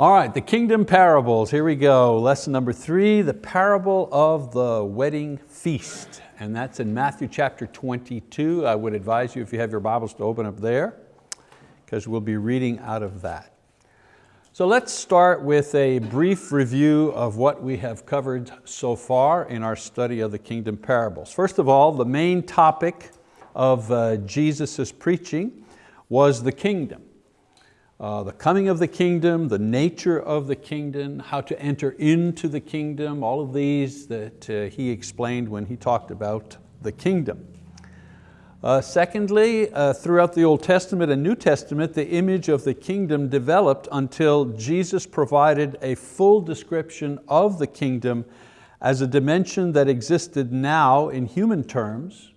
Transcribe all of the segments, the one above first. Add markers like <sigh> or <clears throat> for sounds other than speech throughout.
All right, the kingdom parables, here we go. Lesson number three, the parable of the wedding feast. And that's in Matthew chapter 22. I would advise you if you have your Bibles to open up there because we'll be reading out of that. So let's start with a brief review of what we have covered so far in our study of the kingdom parables. First of all, the main topic of uh, Jesus' preaching was the kingdom uh, the coming of the kingdom, the nature of the kingdom, how to enter into the kingdom, all of these that uh, he explained when he talked about the kingdom. Uh, secondly, uh, throughout the Old Testament and New Testament, the image of the kingdom developed until Jesus provided a full description of the kingdom as a dimension that existed now in human terms,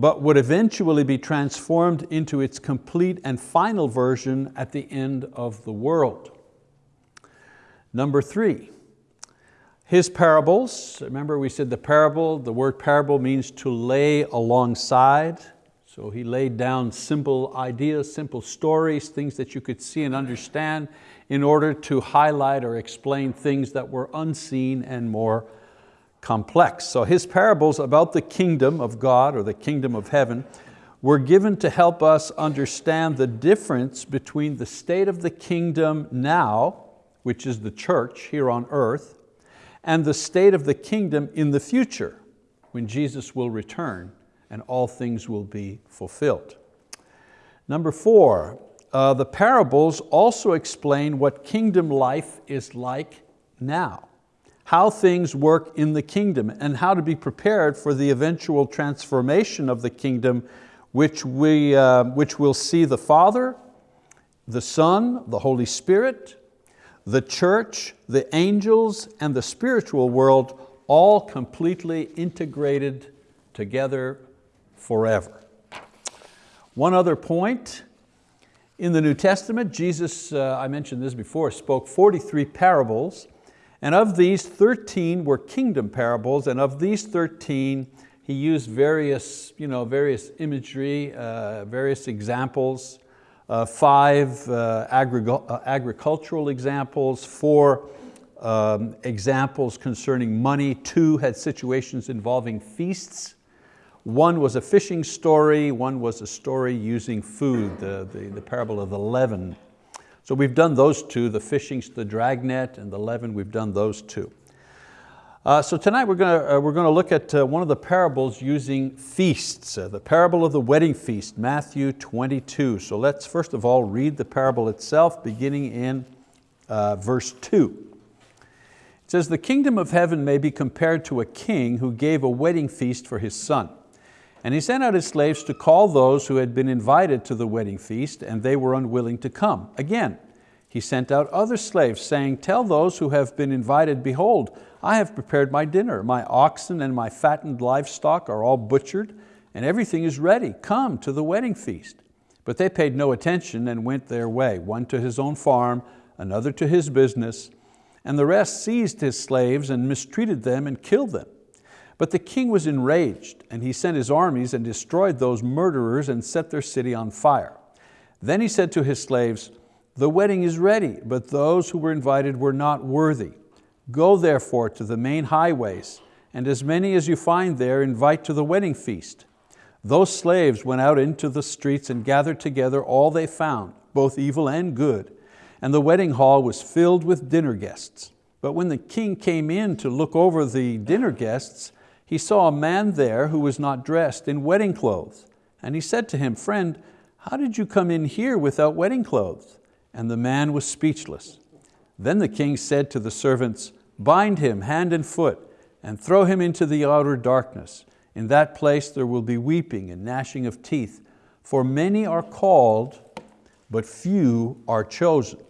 but would eventually be transformed into its complete and final version at the end of the world. Number three, his parables, remember we said the parable, the word parable means to lay alongside. So he laid down simple ideas, simple stories, things that you could see and understand in order to highlight or explain things that were unseen and more complex. So his parables about the kingdom of God or the kingdom of heaven were given to help us understand the difference between the state of the kingdom now, which is the church here on earth, and the state of the kingdom in the future, when Jesus will return and all things will be fulfilled. Number four, uh, the parables also explain what kingdom life is like now how things work in the kingdom and how to be prepared for the eventual transformation of the kingdom which, we, uh, which will see the Father, the Son, the Holy Spirit, the church, the angels, and the spiritual world all completely integrated together forever. One other point, in the New Testament, Jesus, uh, I mentioned this before, spoke 43 parables and of these, 13 were kingdom parables, and of these 13, he used various, you know, various imagery, uh, various examples, uh, five uh, agri uh, agricultural examples, four um, examples concerning money, two had situations involving feasts, one was a fishing story, one was a story using food, the, the, the parable of the leaven so we've done those two, the fishing, the dragnet and the leaven, we've done those two. Uh, so tonight we're going to, uh, we're going to look at uh, one of the parables using feasts, uh, the parable of the wedding feast, Matthew 22. So let's first of all read the parable itself beginning in uh, verse two. It says, the kingdom of heaven may be compared to a king who gave a wedding feast for his son. And he sent out his slaves to call those who had been invited to the wedding feast, and they were unwilling to come. Again, he sent out other slaves, saying, Tell those who have been invited, Behold, I have prepared my dinner. My oxen and my fattened livestock are all butchered, and everything is ready. Come to the wedding feast. But they paid no attention and went their way, one to his own farm, another to his business, and the rest seized his slaves and mistreated them and killed them. But the king was enraged, and he sent his armies and destroyed those murderers and set their city on fire. Then he said to his slaves, the wedding is ready, but those who were invited were not worthy. Go therefore to the main highways, and as many as you find there invite to the wedding feast. Those slaves went out into the streets and gathered together all they found, both evil and good, and the wedding hall was filled with dinner guests. But when the king came in to look over the dinner guests, he saw a man there who was not dressed in wedding clothes. And he said to him, friend, how did you come in here without wedding clothes? And the man was speechless. Then the king said to the servants, bind him hand and foot and throw him into the outer darkness. In that place there will be weeping and gnashing of teeth, for many are called, but few are chosen.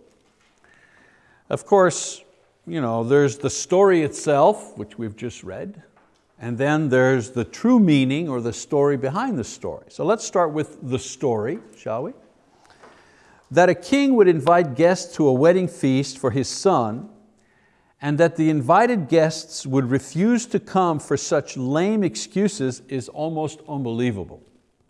Of course, you know, there's the story itself, which we've just read, and then there's the true meaning or the story behind the story. So let's start with the story, shall we? That a king would invite guests to a wedding feast for his son and that the invited guests would refuse to come for such lame excuses is almost unbelievable.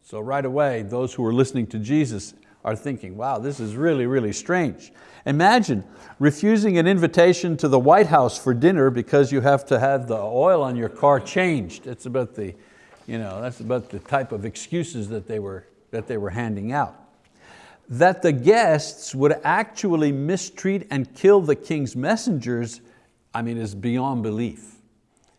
So right away, those who were listening to Jesus are thinking, wow, this is really, really strange. Imagine refusing an invitation to the White House for dinner because you have to have the oil on your car changed. It's about the, you know, that's about the type of excuses that they were, that they were handing out. That the guests would actually mistreat and kill the king's messengers, I mean, is beyond belief.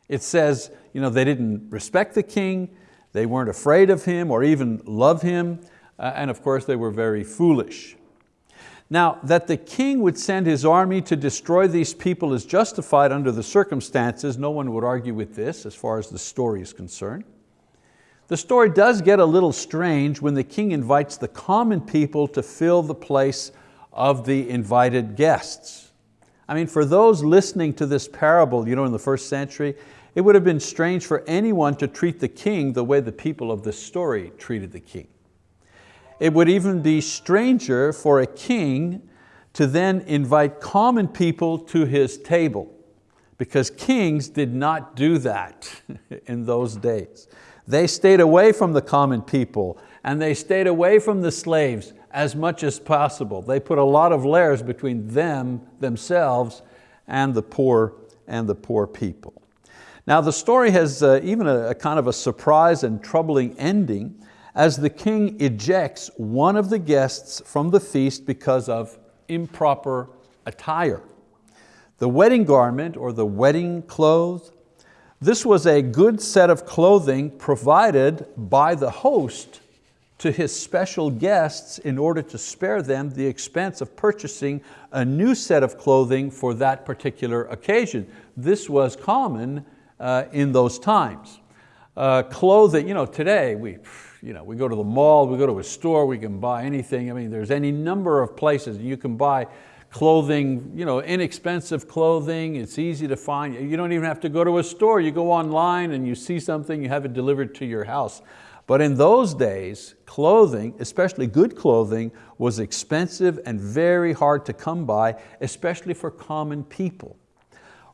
It says you know, they didn't respect the king, they weren't afraid of him or even love him, uh, and of course they were very foolish. Now, that the king would send his army to destroy these people is justified under the circumstances. No one would argue with this as far as the story is concerned. The story does get a little strange when the king invites the common people to fill the place of the invited guests. I mean, for those listening to this parable you know, in the first century, it would have been strange for anyone to treat the king the way the people of this story treated the king. It would even be stranger for a king to then invite common people to his table because kings did not do that <laughs> in those days. They stayed away from the common people and they stayed away from the slaves as much as possible. They put a lot of layers between them, themselves, and the poor and the poor people. Now the story has uh, even a, a kind of a surprise and troubling ending as the king ejects one of the guests from the feast because of improper attire. The wedding garment or the wedding clothes, this was a good set of clothing provided by the host to his special guests in order to spare them the expense of purchasing a new set of clothing for that particular occasion. This was common uh, in those times. Uh, clothing, you know, today we, you know, we go to the mall, we go to a store, we can buy anything. I mean, there's any number of places you can buy clothing, you know, inexpensive clothing, it's easy to find. You don't even have to go to a store, you go online and you see something, you have it delivered to your house. But in those days, clothing, especially good clothing, was expensive and very hard to come by, especially for common people.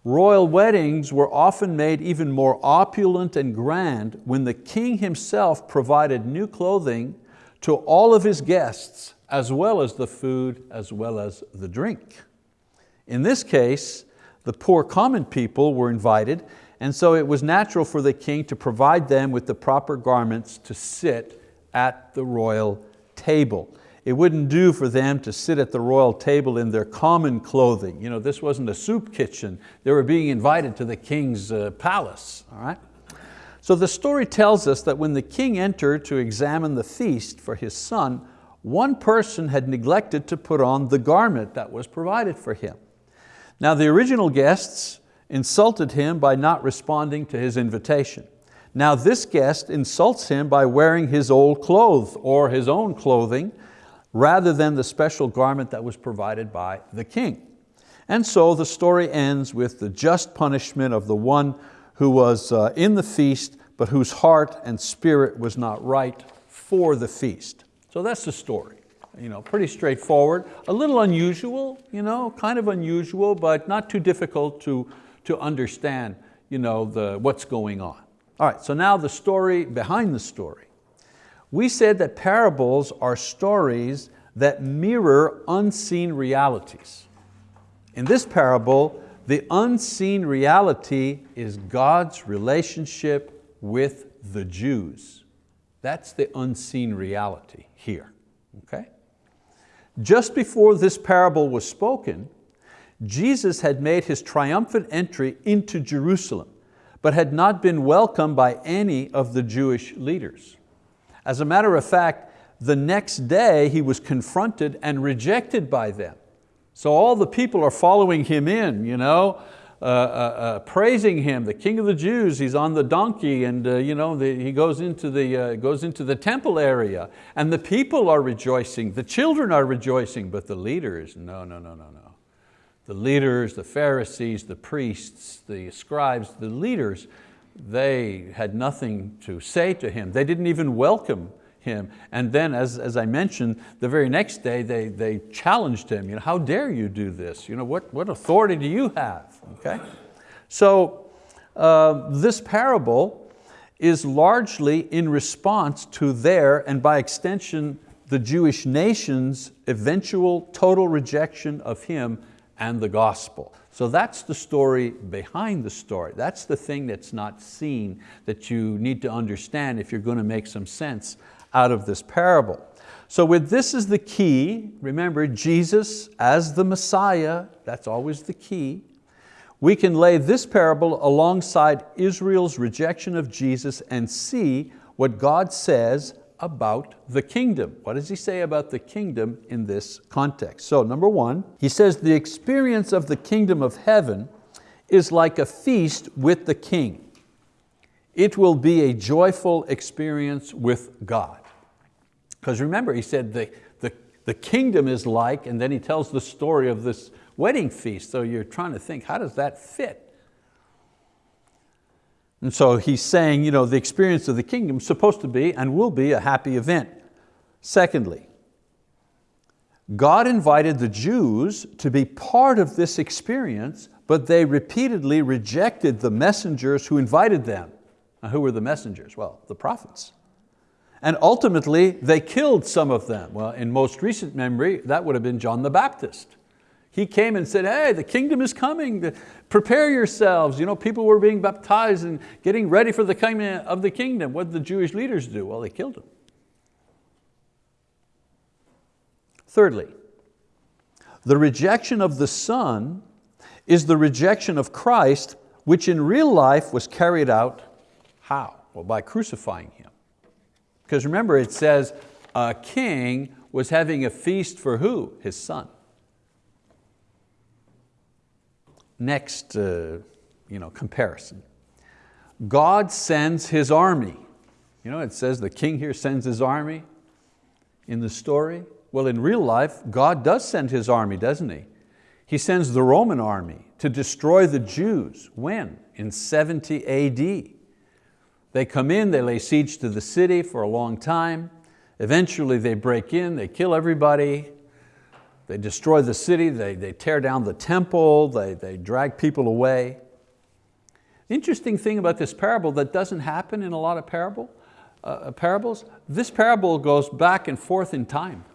Royal weddings were often made even more opulent and grand when the king himself provided new clothing to all of his guests, as well as the food, as well as the drink. In this case, the poor common people were invited, and so it was natural for the king to provide them with the proper garments to sit at the royal table. It wouldn't do for them to sit at the royal table in their common clothing. You know, this wasn't a soup kitchen. They were being invited to the king's uh, palace. All right? So the story tells us that when the king entered to examine the feast for his son, one person had neglected to put on the garment that was provided for him. Now the original guests insulted him by not responding to his invitation. Now this guest insults him by wearing his old clothes or his own clothing rather than the special garment that was provided by the king. And so the story ends with the just punishment of the one who was uh, in the feast, but whose heart and spirit was not right for the feast. So that's the story. You know, pretty straightforward, a little unusual, you know, kind of unusual, but not too difficult to, to understand you know, the, what's going on. All right, so now the story behind the story. We said that parables are stories that mirror unseen realities. In this parable, the unseen reality is God's relationship with the Jews. That's the unseen reality here, okay? Just before this parable was spoken, Jesus had made His triumphant entry into Jerusalem, but had not been welcomed by any of the Jewish leaders. As a matter of fact, the next day he was confronted and rejected by them. So all the people are following him in, you know, uh, uh, uh, praising him, the king of the Jews, he's on the donkey and uh, you know, the, he goes into, the, uh, goes into the temple area and the people are rejoicing, the children are rejoicing, but the leaders, no, no, no, no, no. The leaders, the Pharisees, the priests, the scribes, the leaders, they had nothing to say to him. They didn't even welcome him. And then, as, as I mentioned, the very next day they, they challenged him, you know, how dare you do this? You know, what, what authority do you have? Okay? So uh, this parable is largely in response to their, and by extension, the Jewish nation's eventual total rejection of Him and the gospel. So that's the story behind the story. That's the thing that's not seen that you need to understand if you're going to make some sense out of this parable. So with this is the key, remember Jesus as the Messiah, that's always the key. We can lay this parable alongside Israel's rejection of Jesus and see what God says about the kingdom. What does he say about the kingdom in this context? So number one, he says the experience of the kingdom of heaven is like a feast with the king. It will be a joyful experience with God. Because remember, he said the, the, the kingdom is like, and then he tells the story of this wedding feast. So you're trying to think, how does that fit? And so he's saying you know, the experience of the kingdom is supposed to be and will be a happy event. Secondly, God invited the Jews to be part of this experience, but they repeatedly rejected the messengers who invited them. Now, who were the messengers? Well, the prophets. And ultimately, they killed some of them. Well, in most recent memory, that would have been John the Baptist. He came and said, hey, the kingdom is coming, prepare yourselves. You know, people were being baptized and getting ready for the coming of the kingdom. What did the Jewish leaders do? Well, they killed him. Thirdly, the rejection of the Son is the rejection of Christ, which in real life was carried out, how? Well, by crucifying Him. Because remember, it says a king was having a feast for who? His son. Next uh, you know, comparison. God sends His army. You know, it says the king here sends his army in the story. Well, in real life, God does send His army, doesn't He? He sends the Roman army to destroy the Jews. When? In 70 AD. They come in, they lay siege to the city for a long time. Eventually they break in, they kill everybody, they destroy the city, they, they tear down the temple, they, they drag people away. The interesting thing about this parable that doesn't happen in a lot of parable, uh, parables, this parable goes back and forth in time.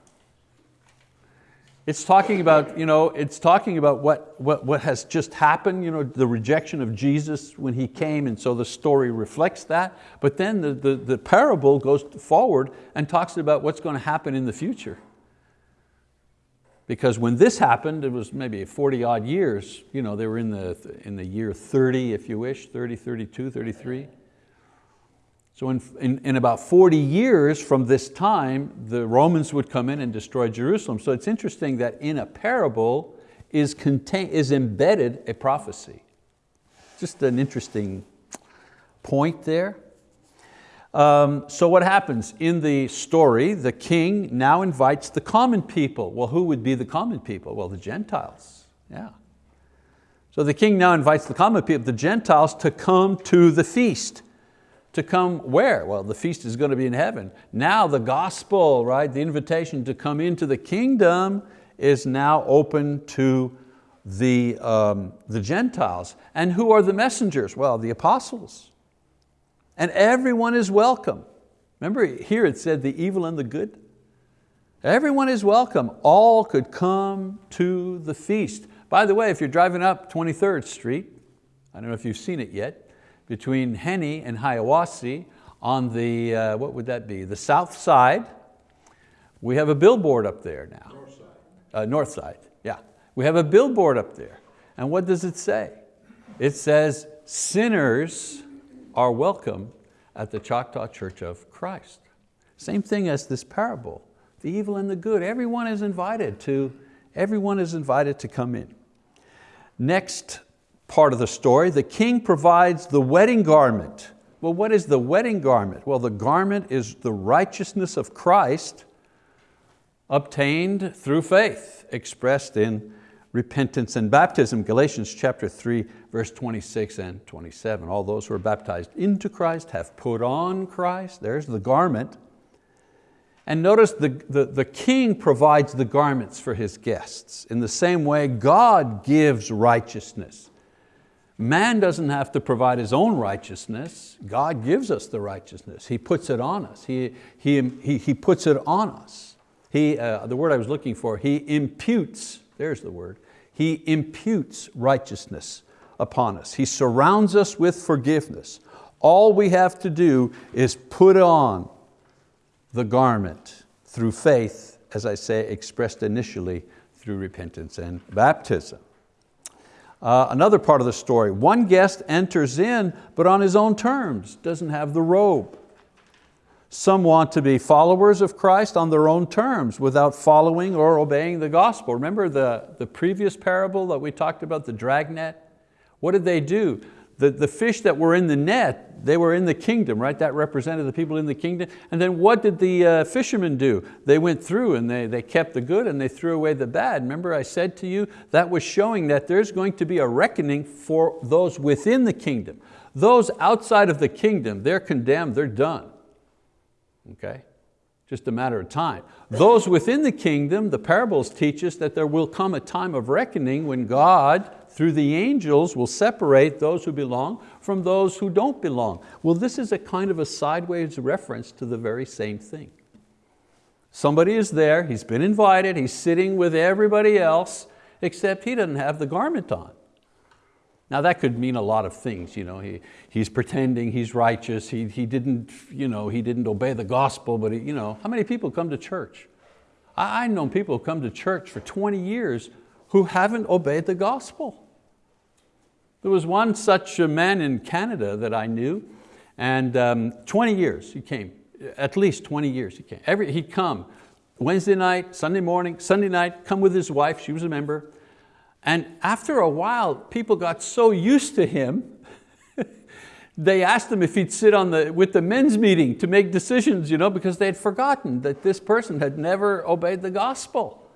It's talking about, you know, it's talking about what, what, what has just happened, you know, the rejection of Jesus when He came, and so the story reflects that. But then the, the, the parable goes forward and talks about what's going to happen in the future. Because when this happened, it was maybe 40 odd years, you know, they were in the, in the year 30, if you wish, 30, 32, 33. So in, in, in, about 40 years from this time, the Romans would come in and destroy Jerusalem. So it's interesting that in a parable is, contain, is embedded a prophecy. Just an interesting point there. Um, so what happens? In the story, the king now invites the common people. Well, who would be the common people? Well, the Gentiles, yeah. So the king now invites the common people, the Gentiles, to come to the feast. To come where? Well, the feast is going to be in heaven. Now the gospel, right, the invitation to come into the kingdom is now open to the, um, the Gentiles. And who are the messengers? Well, the apostles and everyone is welcome. Remember here it said the evil and the good? Everyone is welcome. All could come to the feast. By the way, if you're driving up 23rd Street, I don't know if you've seen it yet, between Henney and Hiwassee on the, uh, what would that be, the south side, we have a billboard up there now. North side. Uh, north side, yeah. We have a billboard up there. And what does it say? It says, sinners are welcome at the Choctaw Church of Christ. Same thing as this parable, the evil and the good. Everyone is invited to, everyone is invited to come in. Next part of the story, the king provides the wedding garment. Well, what is the wedding garment? Well, the garment is the righteousness of Christ obtained through faith, expressed in repentance and baptism. Galatians chapter 3, verse 26 and 27. All those who are baptized into Christ have put on Christ. There's the garment. And notice the, the, the king provides the garments for his guests. In the same way, God gives righteousness. Man doesn't have to provide his own righteousness. God gives us the righteousness. He puts it on us. He, he, he, he puts it on us. He, uh, the word I was looking for, he imputes, there's the word, he imputes righteousness upon us. He surrounds us with forgiveness. All we have to do is put on the garment through faith, as I say, expressed initially through repentance and baptism. Uh, another part of the story, one guest enters in, but on his own terms, doesn't have the robe. Some want to be followers of Christ on their own terms without following or obeying the gospel. Remember the, the previous parable that we talked about, the dragnet? What did they do? The, the fish that were in the net, they were in the kingdom, right? That represented the people in the kingdom. And then what did the uh, fishermen do? They went through and they, they kept the good and they threw away the bad. Remember I said to you, that was showing that there's going to be a reckoning for those within the kingdom. Those outside of the kingdom, they're condemned, they're done. Okay? Just a matter of time. Those within the kingdom, the parables teach us that there will come a time of reckoning when God through the angels will separate those who belong from those who don't belong. Well, this is a kind of a sideways reference to the very same thing. Somebody is there, he's been invited, he's sitting with everybody else, except he doesn't have the garment on. Now that could mean a lot of things. You know, he, he's pretending he's righteous, he, he, didn't, you know, he didn't obey the gospel, but he, you know, how many people come to church? I, I've known people who come to church for 20 years who haven't obeyed the gospel. There was one such a man in Canada that I knew, and um, 20 years he came, at least 20 years he came. Every, he'd come Wednesday night, Sunday morning, Sunday night, come with his wife, she was a member, and after a while, people got so used to him, <laughs> they asked him if he'd sit on the, with the men's meeting to make decisions, you know, because they had forgotten that this person had never obeyed the gospel.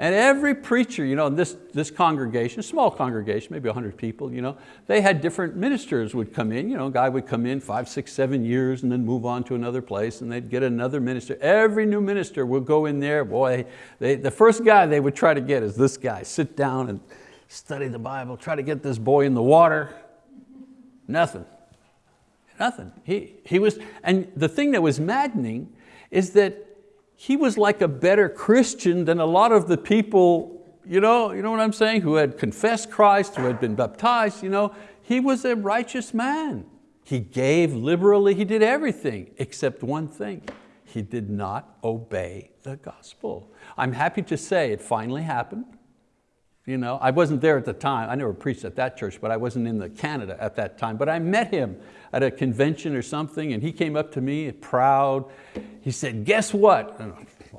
And every preacher, you know, in this, this congregation, small congregation, maybe 100 people, you know, they had different ministers would come in. You know, a guy would come in five, six, seven years and then move on to another place and they'd get another minister. Every new minister would go in there, boy, they, the first guy they would try to get is this guy. Sit down and study the Bible, try to get this boy in the water. Nothing, nothing. He, he was, and the thing that was maddening is that he was like a better Christian than a lot of the people, you know, you know what I'm saying, who had confessed Christ, who had been baptized. You know, he was a righteous man. He gave liberally, he did everything except one thing. He did not obey the gospel. I'm happy to say it finally happened. You know, I wasn't there at the time. I never preached at that church, but I wasn't in the Canada at that time. But I met him at a convention or something, and he came up to me proud. He said, guess what?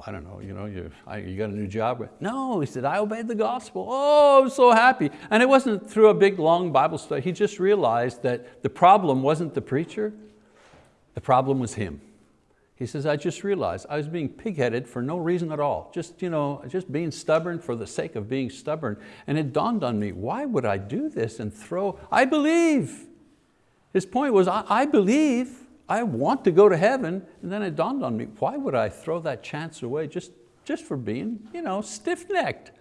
I don't know, you, know you, you got a new job? No, he said, I obeyed the gospel. Oh, I'm so happy. And it wasn't through a big, long Bible study. He just realized that the problem wasn't the preacher, the problem was him. He says, I just realized I was being pigheaded for no reason at all, just, you know, just being stubborn for the sake of being stubborn. And it dawned on me, why would I do this and throw, I believe. His point was, I, I believe, I want to go to heaven. And then it dawned on me, why would I throw that chance away just, just for being you know, stiff-necked?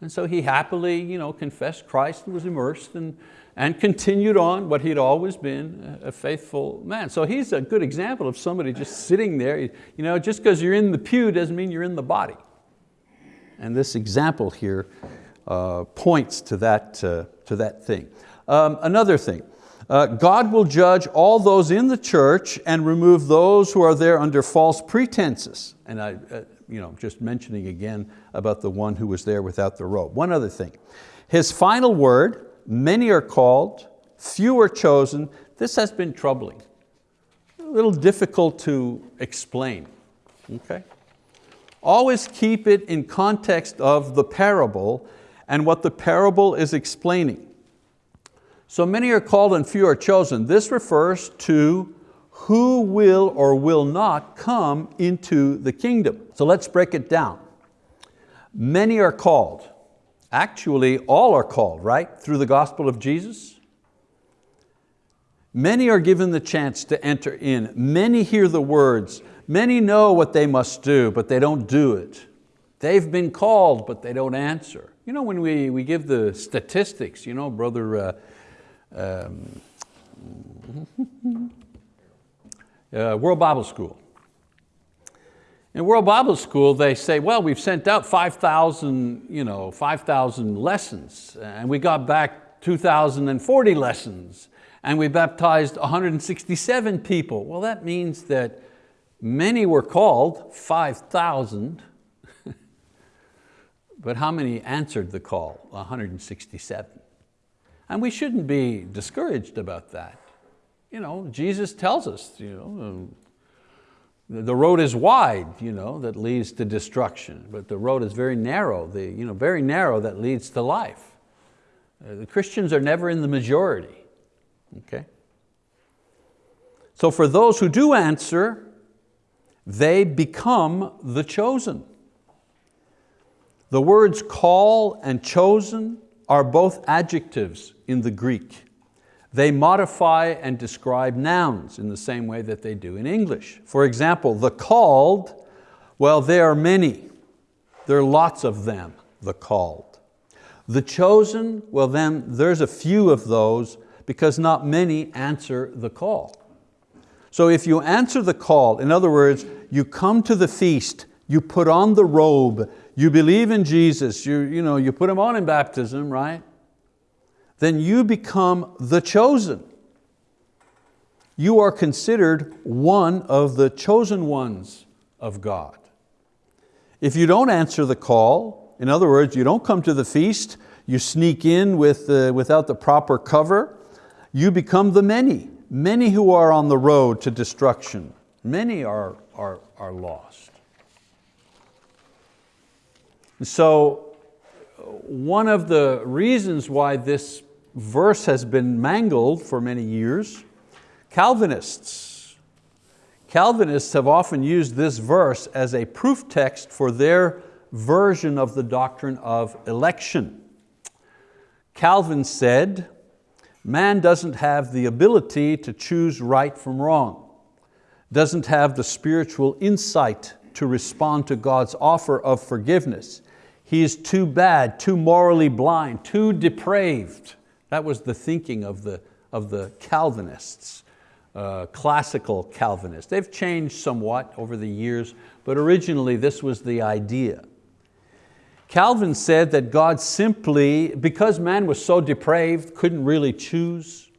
And so he happily you know, confessed Christ and was immersed and, and continued on what he'd always been, a faithful man. So he's a good example of somebody just sitting there. You know, just because you're in the pew doesn't mean you're in the body. And this example here uh, points to that, uh, to that thing. Um, another thing, uh, God will judge all those in the church and remove those who are there under false pretenses. And I, uh, you know, just mentioning again about the one who was there without the robe. One other thing, his final word, many are called, few are chosen. This has been troubling, a little difficult to explain, okay? Always keep it in context of the parable and what the parable is explaining. So many are called and few are chosen. This refers to who will or will not come into the kingdom. So let's break it down. Many are called. Actually, all are called, right? Through the gospel of Jesus. Many are given the chance to enter in. Many hear the words. Many know what they must do, but they don't do it. They've been called, but they don't answer. You know, when we, we give the statistics, you know, Brother uh, um, <laughs> uh, World Bible School, In World Bible School, they say, well, we've sent out 5,000 you know, 5, lessons, and we got back 2,040 lessons, and we baptized 167 people. Well, that means that many were called, 5,000, <laughs> but how many answered the call? 167. And we shouldn't be discouraged about that. You know, Jesus tells us, you know, the road is wide you know, that leads to destruction, but the road is very narrow, the, you know, very narrow that leads to life. Uh, the Christians are never in the majority. Okay? So for those who do answer, they become the chosen. The words call and chosen are both adjectives in the Greek. They modify and describe nouns in the same way that they do in English. For example, the called, well, there are many. There are lots of them, the called. The chosen, well then there's a few of those because not many answer the call. So if you answer the call, in other words, you come to the feast, you put on the robe, you believe in Jesus, you, you, know, you put Him on in baptism, right? then you become the chosen. You are considered one of the chosen ones of God. If you don't answer the call, in other words, you don't come to the feast, you sneak in with, uh, without the proper cover, you become the many, many who are on the road to destruction. Many are, are, are lost. So one of the reasons why this verse has been mangled for many years. Calvinists. Calvinists have often used this verse as a proof text for their version of the doctrine of election. Calvin said, man doesn't have the ability to choose right from wrong, doesn't have the spiritual insight to respond to God's offer of forgiveness. He is too bad, too morally blind, too depraved. That was the thinking of the, of the Calvinists, uh, classical Calvinists. They've changed somewhat over the years, but originally this was the idea. Calvin said that God simply, because man was so depraved, couldn't really choose,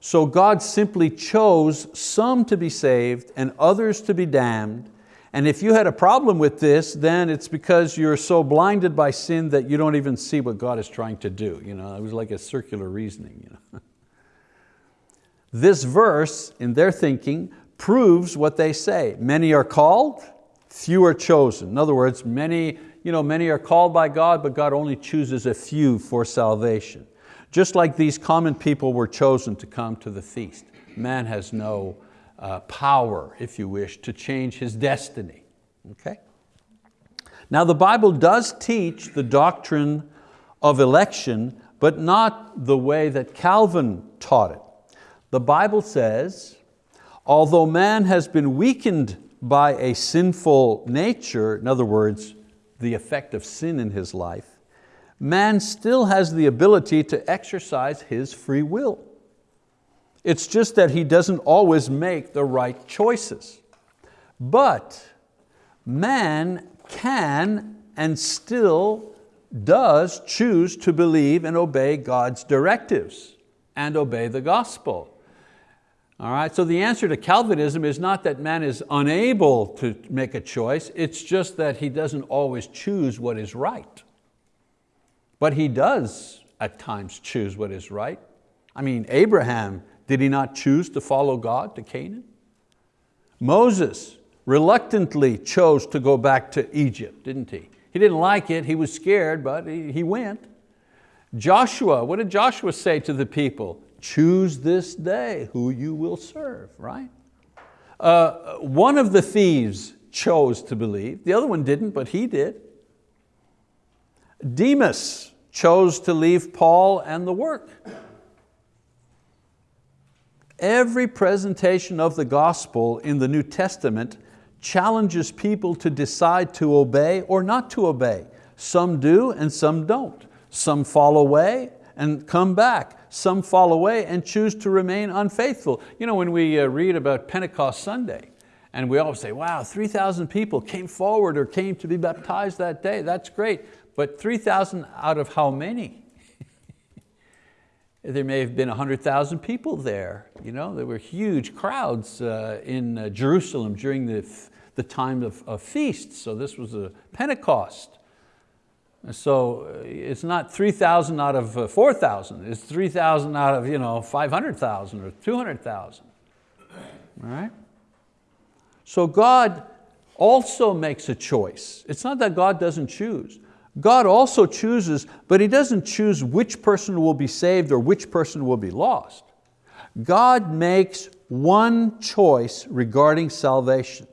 so God simply chose some to be saved and others to be damned, and if you had a problem with this, then it's because you're so blinded by sin that you don't even see what God is trying to do. You know, it was like a circular reasoning. You know? <laughs> This verse, in their thinking, proves what they say. Many are called, few are chosen. In other words, many, you know, many are called by God, but God only chooses a few for salvation. Just like these common people were chosen to come to the feast. Man has no uh, power, if you wish, to change his destiny. Okay? Now the Bible does teach the doctrine of election, but not the way that Calvin taught it. The Bible says, although man has been weakened by a sinful nature, in other words, the effect of sin in his life, man still has the ability to exercise his free will. It's just that he doesn't always make the right choices. But man can and still does choose to believe and obey God's directives and obey the gospel. All right, so the answer to Calvinism is not that man is unable to make a choice, it's just that he doesn't always choose what is right. But he does at times choose what is right. I mean, Abraham did he not choose to follow God to Canaan? Moses reluctantly chose to go back to Egypt, didn't he? He didn't like it, he was scared, but he, went. Joshua, what did Joshua say to the people? Choose this day who you will serve, right? Uh, one of the thieves chose to believe, the other one didn't, but he did. Demas chose to leave Paul and the work. Every presentation of the gospel in the New Testament challenges people to decide to obey or not to obey. Some do and some don't. Some fall away and come back. Some fall away and choose to remain unfaithful. You know, when we uh, read about Pentecost Sunday, And we always say, wow, 3,000 people came forward or came to be baptized that day. That's great. But 3,000 out of how many? There may have been 100,000 people there. You know, there were huge crowds uh, in uh, Jerusalem during the, the time of, of feasts. So this was a Pentecost. So uh, it's not 3,000 out of uh, 4,000, it's 3,000 out of you know, 500,000 or 200,000, all right? So God also makes a choice. It's not that God doesn't choose. God also chooses, but He doesn't choose which person will be saved or which person will be lost. God makes one choice regarding salvation.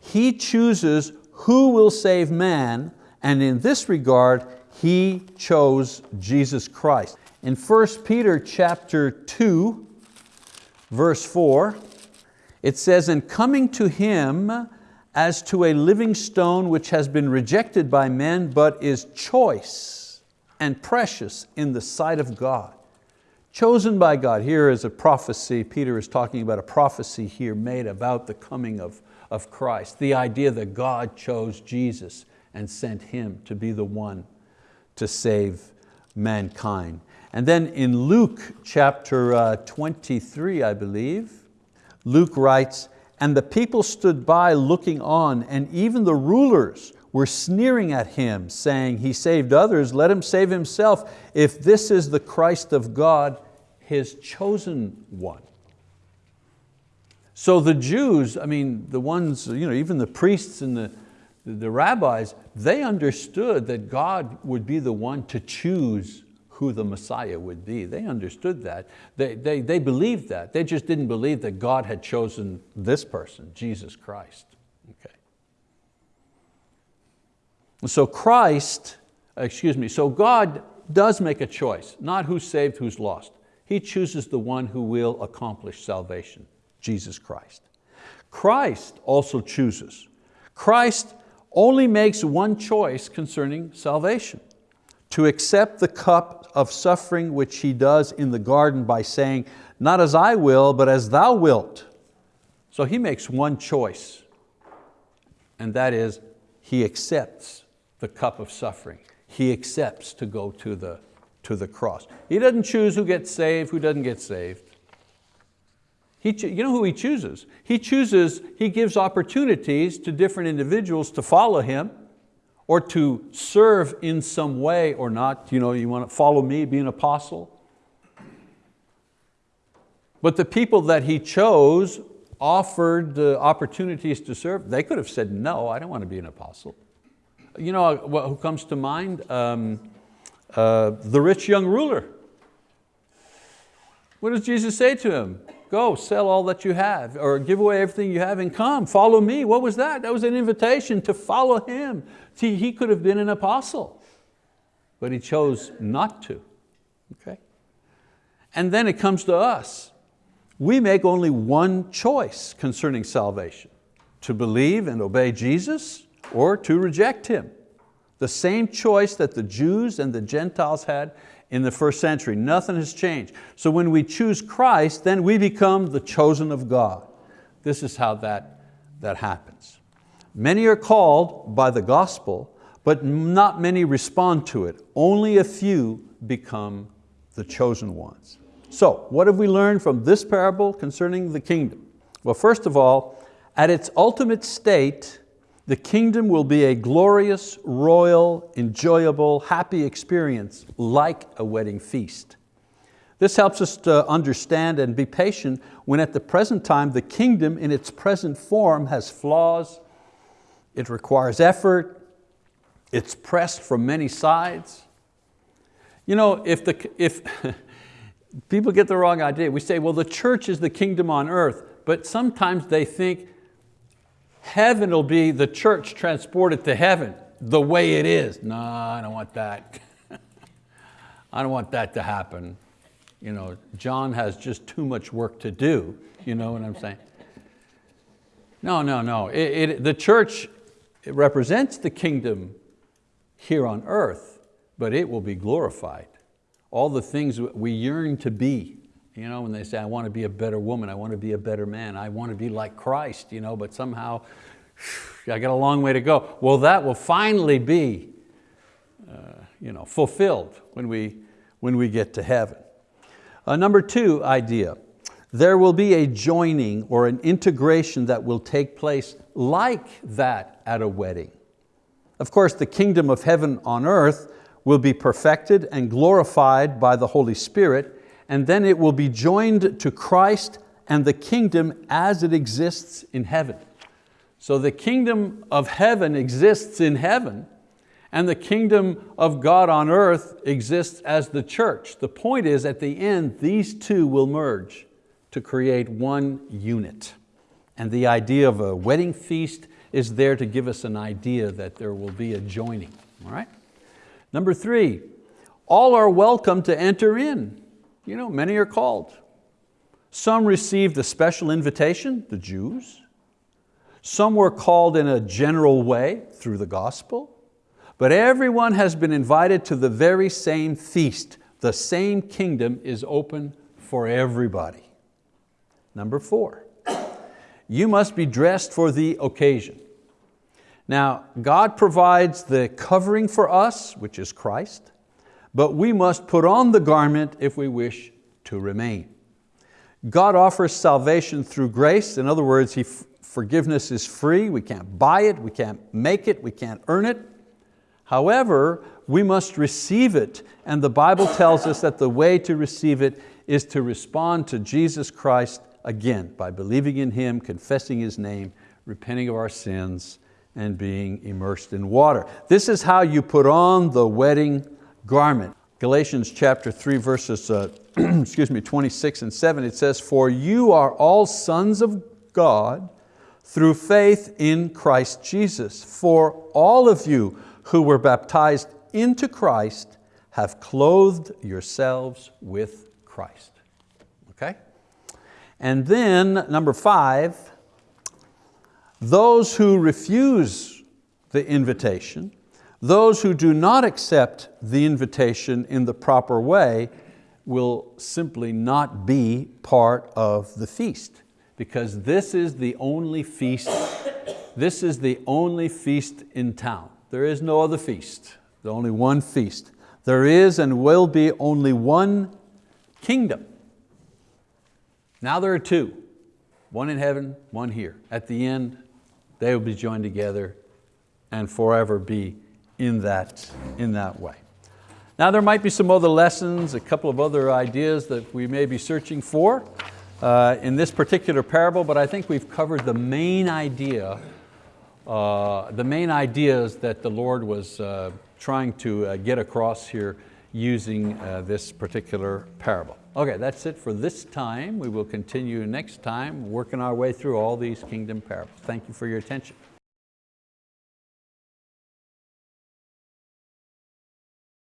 He chooses who will save man and in this regard, he chose Jesus Christ. In 1 Peter chapter 2, verse 4, it says, And coming to Him as to a living stone which has been rejected by men, but is choice and precious in the sight of God. Chosen by God. Here is a prophecy, Peter is talking about a prophecy here made about the coming of, of Christ. The idea that God chose Jesus and sent Him to be the one to save mankind. And then in Luke chapter uh, 23, I believe, Luke writes, and the people stood by looking on, and even the rulers were sneering at him, saying, he saved others, let him save himself, if this is the Christ of God, his chosen one. So the Jews, I mean, the ones, you know, even the priests and the, the rabbis, they understood that God would be the one to choose who the Messiah would be. They understood that. They, they, they believed that. They just didn't believe that God had chosen this person, Jesus Christ. Okay. So Christ, excuse me, so God does make a choice, not who's saved, who's lost. He chooses the one who will accomplish salvation, Jesus Christ. Christ also chooses. Christ only makes one choice concerning salvation, to accept the cup of suffering which He does in the garden by saying, not as I will, but as thou wilt. So He makes one choice, and that is He accepts the cup of suffering. He accepts to go to the, to the cross. He doesn't choose who gets saved, who doesn't get saved. He, you know who He chooses? He chooses, He gives opportunities to different individuals to follow Him or to serve in some way or not. You know, you want to follow me, be an apostle. But the people that He chose offered the opportunities to serve. They could have said, no, I don't want to be an apostle. You know who comes to mind? Um, uh, the rich young ruler. What does Jesus say to him? Go, sell all that you have, or give away everything you have and come, follow me. What was that? That was an invitation to follow Him. See, he could have been an apostle, but he chose not to, okay? And then it comes to us. We make only one choice concerning salvation, to believe and obey Jesus or to reject Him. The same choice that the Jews and the Gentiles had in the first century. Nothing has changed. So when we choose Christ, then we become the chosen of God. This is how that, that happens. Many are called by the gospel, but not many respond to it. Only a few become the chosen ones. So what have we learned from this parable concerning the kingdom? Well, first of all, at its ultimate state, the kingdom will be a glorious, royal, enjoyable, happy experience like a wedding feast. This helps us to understand and be patient when at the present time the kingdom in its present form has flaws, it requires effort, it's pressed from many sides. You know, if, the, if <laughs> people get the wrong idea, we say, well, the church is the kingdom on earth, but sometimes they think Heaven will be the church transported to heaven the way it is. No, I don't want that. <laughs> I don't want that to happen. You know, John has just too much work to do. You know what I'm saying? No, no, no. It, it, the church it represents the kingdom here on earth, but it will be glorified. All the things we yearn to be You know, when they say, I want to be a better woman, I want to be a better man, I want to be like Christ, you know, but somehow <sighs> I got a long way to go. Well, that will finally be uh, you know, fulfilled when we, when we get to heaven. Uh, number two idea, there will be a joining or an integration that will take place like that at a wedding. Of course, the kingdom of heaven on earth will be perfected and glorified by the Holy Spirit, and then it will be joined to Christ and the kingdom as it exists in heaven. So the kingdom of heaven exists in heaven, and the kingdom of God on earth exists as the church. The point is, at the end, these two will merge to create one unit. And the idea of a wedding feast is there to give us an idea that there will be a joining, all right? Number three, all are welcome to enter in. You know, many are called. Some received a special invitation, the Jews. Some were called in a general way through the gospel. But everyone has been invited to the very same feast. The same kingdom is open for everybody. Number four, you must be dressed for the occasion. Now, God provides the covering for us, which is Christ, but we must put on the garment if we wish to remain. God offers salvation through grace. In other words, he, forgiveness is free. We can't buy it, we can't make it, we can't earn it. However, we must receive it, and the Bible tells us that the way to receive it is to respond to Jesus Christ again by believing in Him, confessing His name, repenting of our sins, and being immersed in water. This is how you put on the wedding garment. Galatians chapter 3 verses uh, <clears throat> excuse me, 26 and 7, it says, For you are all sons of God through faith in Christ Jesus. For all of you who were baptized into Christ have clothed yourselves with Christ. Okay? And then number five, those who refuse the invitation, those who do not accept the invitation in the proper way will simply not be part of the feast because this is the only feast, this is the only feast in town. There is no other feast, there's only one feast. There is and will be only one kingdom. Now there are two, one in heaven, one here. At the end, they will be joined together and forever be in that, in that way. Now there might be some other lessons, a couple of other ideas that we may be searching for uh, in this particular parable, but I think we've covered the main idea uh, the main ideas that the Lord was uh, trying to uh, get across here using uh, this particular parable. Okay, that's it for this time. We will continue next time working our way through all these kingdom parables. Thank you for your attention.